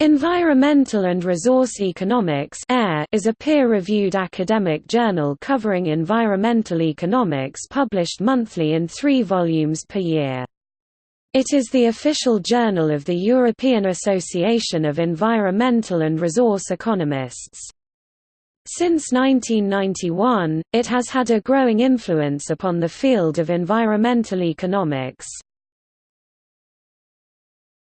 Environmental and Resource Economics is a peer-reviewed academic journal covering environmental economics published monthly in three volumes per year. It is the official journal of the European Association of Environmental and Resource Economists. Since 1991, it has had a growing influence upon the field of environmental economics.